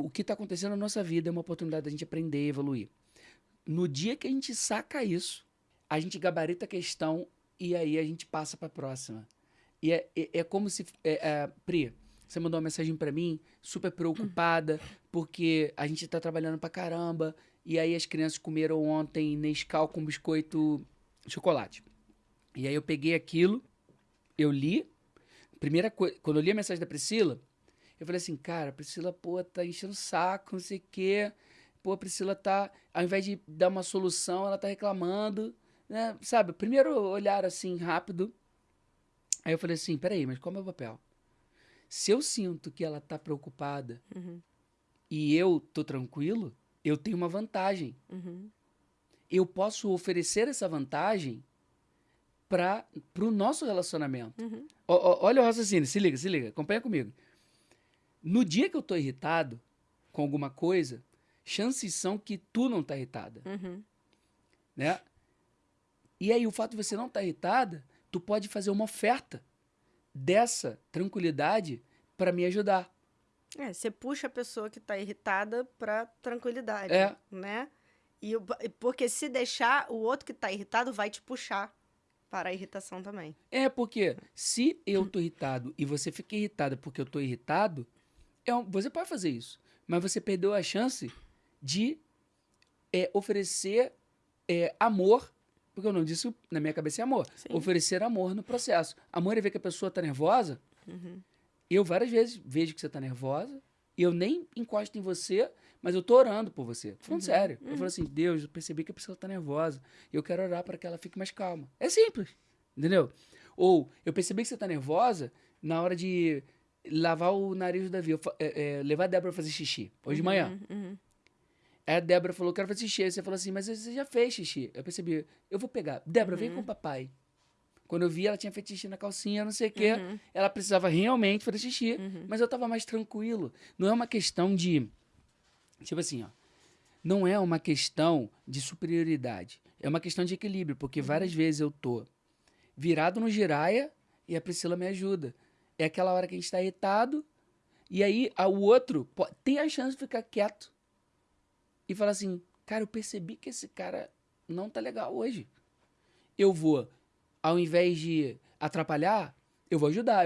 o que está acontecendo na nossa vida é uma oportunidade da gente aprender e evoluir. No dia que a gente saca isso, a gente gabarita a questão e aí a gente passa para a próxima. E é, é, é como se. É, é, Pri, você mandou uma mensagem para mim, super preocupada, porque a gente tá trabalhando pra caramba. E aí as crianças comeram ontem Nescau com biscoito chocolate. E aí eu peguei aquilo, eu li. Primeira coisa, quando eu li a mensagem da Priscila, eu falei assim, cara, a Priscila, pô, tá enchendo o saco, não sei o quê. Pô, a Priscila tá, ao invés de dar uma solução, ela tá reclamando, né? Sabe, primeiro olhar assim, rápido. Aí eu falei assim, peraí, mas qual é o meu papel? Se eu sinto que ela tá preocupada Uhum. e eu tô tranquilo, eu tenho uma vantagem. Uhum. Eu posso oferecer essa vantagem para o nosso relacionamento. Uhum. Ó, ó, olha o raciocínio, se liga, se liga, acompanha comigo. No dia que eu tô irritado com alguma coisa, chances são que tu não tá irritada, Uhum. né? E aí o fato de você não estar irritada, tu pode fazer uma oferta dessa tranquilidade para me ajudar. É, você puxa a pessoa que tá irritada pra tranquilidade, É. né? E porque se deixar, o outro que tá irritado vai te puxar para a irritação também. É porque se eu tô irritado e você fica irritada porque eu tô irritado, é um- você pode fazer isso, mas você perdeu a chance de é, oferecer é, amor, porque eu não disse na minha cabeça é amor, Sim. oferecer amor no processo. Amor é ver que a pessoa tá nervosa. Uhum. Eu várias vezes vejo que você tá nervosa e eu nem encosto em você, mas eu tô orando por você. Tô Falando sério. Eu falo assim, Deus, eu percebi que a pessoa tá nervosa. E eu quero orar para que ela fique mais calma. É simples, entendeu? Ou eu percebi que você tá nervosa na hora de lavar o nariz do Davi. É, é, levar a Débora pra fazer xixi, hoje de manhã. Uhum, uhum. Aí a Débora falou, quero fazer xixi. Aí você falou assim, mas você já fez xixi. Eu percebi, eu vou pegar. Débora, vem com o papai. Quando eu vi, ela tinha feito xixi na calcinha, não sei o quê. Uhum. Ela precisava realmente fazer xixi. Uhum. Mas eu tava mais tranquilo. Não é uma questão de. Tipo assim, ó. Não é uma questão de superioridade. É uma questão de equilíbrio, porque várias vezes eu tô virado no giraia e a Priscila me ajuda. É aquela hora que a gente tá irritado e aí a- o outro po- tem a chance de ficar quieto e falar assim: cara, eu percebi que esse cara não tá legal hoje. Eu vou, ao invés de atrapalhar, eu vou ajudar. Eu